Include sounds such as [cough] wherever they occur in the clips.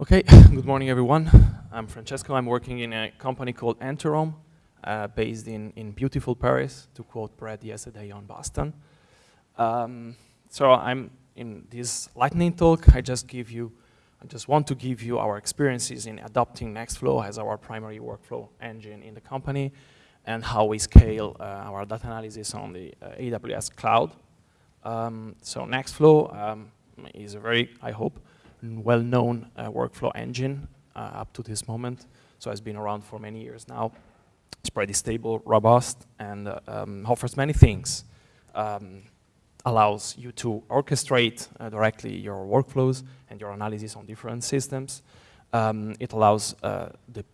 Okay, [coughs] good morning everyone. I'm Francesco. I'm working in a company called Enterome, uh, based in, in beautiful Paris, to quote Brad yesterday on Boston. Um, so I'm in this lightning talk, I just give you, I just want to give you our experiences in adopting Nextflow as our primary workflow engine in the company and how we scale uh, our data analysis on the uh, AWS cloud. Um, so Nextflow um, is a very, I hope, well-known uh, workflow engine uh, up to this moment. So it's been around for many years now. It's pretty stable, robust, and um, offers many things. Um, allows you to orchestrate uh, directly your workflows and your analysis on different systems. Um, it allows uh,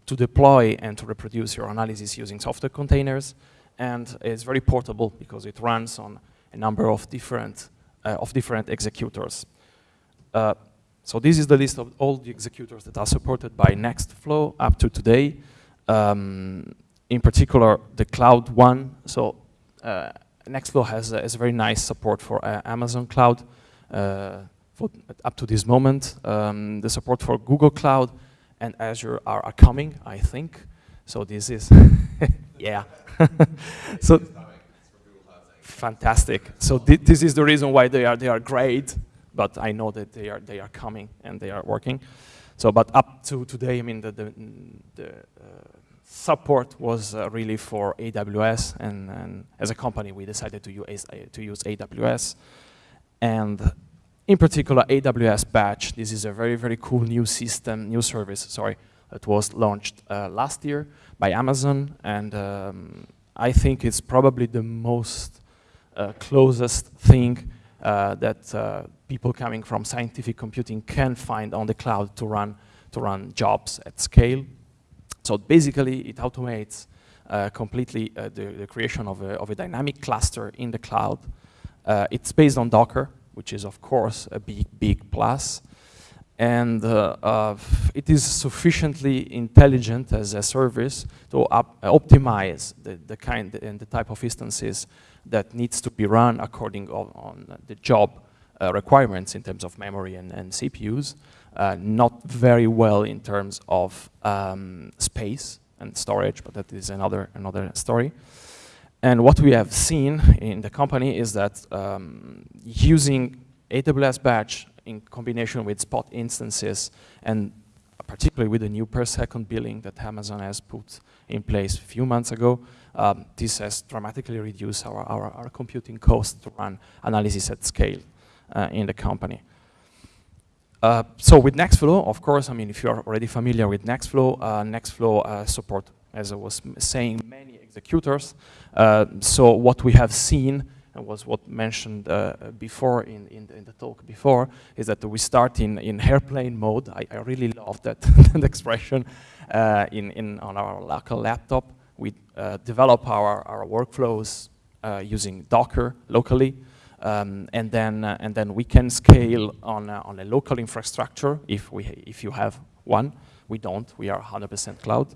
to deploy and to reproduce your analysis using software containers. And it's very portable because it runs on a number of different, uh, of different executors. Uh, so this is the list of all the executors that are supported by Nextflow up to today. Um, in particular, the Cloud One. So uh, Nextflow has, uh, has, a very nice support for uh, Amazon Cloud uh, for up to this moment. Um, the support for Google Cloud and Azure are, are coming, I think. So this is, [laughs] yeah. [laughs] so fantastic. So th this is the reason why they are they are great but I know that they are, they are coming and they are working. So, but up to today, I mean, the, the, the uh, support was uh, really for AWS, and, and, as a company, we decided to use, to use AWS. And in particular, AWS Batch, this is a very, very cool new system, new service, sorry, that was launched uh, last year by Amazon, and um, I think it's probably the most uh, closest thing that uh, people coming from scientific computing can find on the cloud to run, to run jobs at scale. So basically, it automates uh, completely uh, the, the, creation of a, of a, dynamic cluster in the cloud. Uh, it's based on Docker, which is, of course, a big, big plus. And uh, it is sufficiently intelligent as a service to optimize the, the kind and the type of instances that needs to be run according on, on the job uh, requirements in terms of memory and, and CPUs, uh, not very well in terms of um, space and storage, but that is another, another story. And what we have seen in the company is that um, using AWS Batch in combination with Spot instances and particularly with the new per second billing that Amazon has put in place a few months ago, um, this has dramatically reduced our, our, our computing cost to run analysis at scale uh, in the company. Uh, so with Nextflow, of course, I mean, if you're already familiar with Nextflow, uh, Nextflow uh, support, as I was saying, many executors. Uh, so what we have seen was what mentioned uh, before in, in, in, the talk before, is that we start in, in airplane mode. I, I really love that, [laughs] that expression in, in, on our local laptop. We develop our, our workflows using Docker locally. Um, and then uh, and then we can scale on uh, on a local infrastructure if we if you have one. We don't. We are 100% cloud.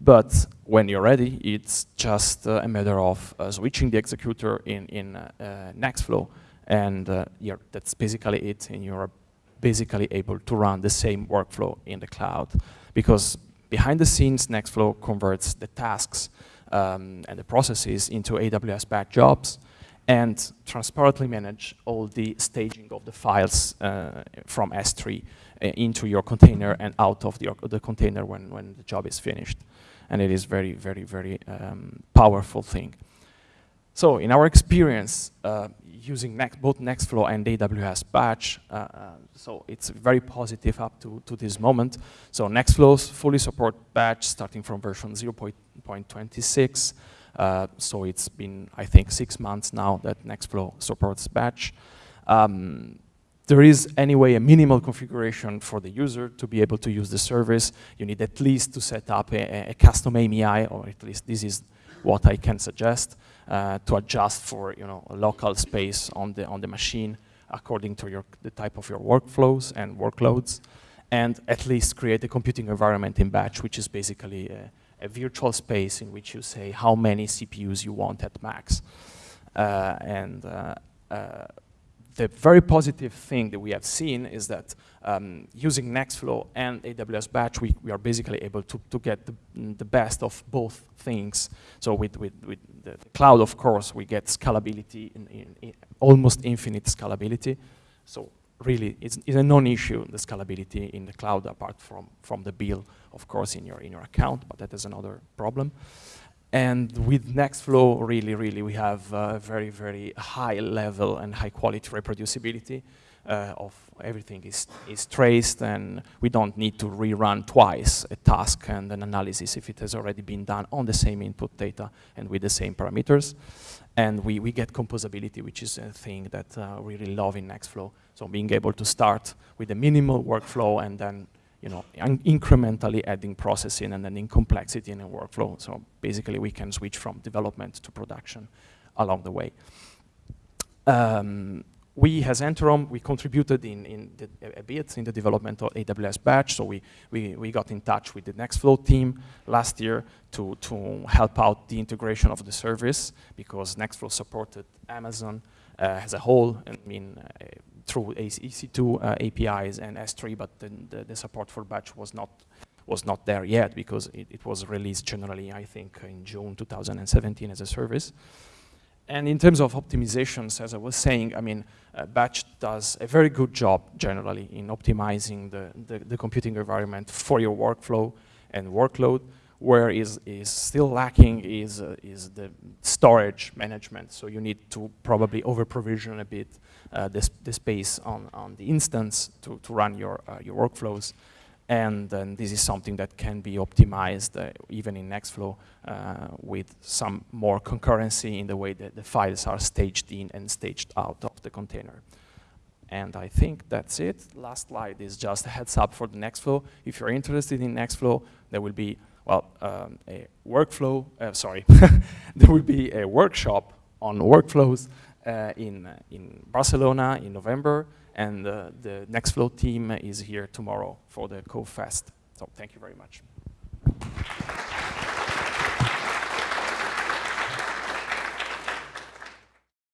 But when you're ready, it's just uh, a matter of uh, switching the executor in in uh, uh, Nextflow, and that's basically it. And you're basically able to run the same workflow in the cloud, because behind the scenes, Nextflow converts the tasks um, and the processes into AWS batch jobs and transparently manage all the staging of the files uh, from S3 uh, into your container and out of the, the, container when, when the job is finished. And it is very, very, very um, powerful thing. So in our experience, uh, using Next, both Nextflow and AWS Batch, uh, uh, so it's very positive up to, to this moment. So Nextflow fully support Batch starting from version 0.26. Uh, so it's been, I think, six months now that Nextflow supports batch. Um, there is anyway a minimal configuration for the user to be able to use the service. You need at least to set up a, a custom AMI, or at least this is what I can suggest, uh, to adjust for you know local space on the on the machine according to your the type of your workflows and workloads, and at least create a computing environment in batch, which is basically a, a virtual space in which you say how many CPUs you want at max. Uh, and uh, uh, the very positive thing that we have seen is that um, using Nextflow and AWS Batch, we, we are basically able to, to get the, the best of both things. So with, with, with the, cloud, of course, we get scalability, in, in, in almost infinite scalability. So really, it's, it's a non-issue, the scalability in the cloud, apart from, from the bill, of course, in your, in your account, but that is another problem. And with Nextflow, really, really, we have a very, very high level and high quality reproducibility uh, of everything is, is traced and we don't need to rerun twice a task and an analysis if it has already been done on the same input data and with the same parameters. And we, we get composability, which is a thing that uh, we really love in Nextflow. So being able to start with a minimal workflow and then you know, incrementally adding processing and then in complexity in a workflow. So basically we can switch from development to production along the way. Um, we as Enterome, we contributed in, in the, a bit in the development of AWS Batch, so we, we, we got in touch with the Nextflow team last year to, to help out the integration of the service because Nextflow supported Amazon uh, as a whole, I mean, uh, through EC2 uh, APIs and S3, but the, the, support for batch was not was not there yet because it, it, was released generally, I think, in June 2017 as a service. And in terms of optimizations, as I was saying, I mean, uh, Batch does a very good job generally in optimizing the, the, the computing environment for your workflow and workload where is, is still lacking is, uh, is the storage management. So you need to probably over provision a bit uh, the, the space on, on the instance to, to run your, uh, your workflows. And then this is something that can be optimized uh, even in Nextflow uh, with some more concurrency in the way that the files are staged in and staged out of the container. And I think that's it. Last slide is just a heads up for the Nextflow. If you're interested in Nextflow, there will be well, um, a workflow, uh, sorry, [laughs] there will be a workshop on workflows uh, in, uh, in Barcelona in November, and uh, the Nextflow team is here tomorrow for the CoFest. So thank you very much.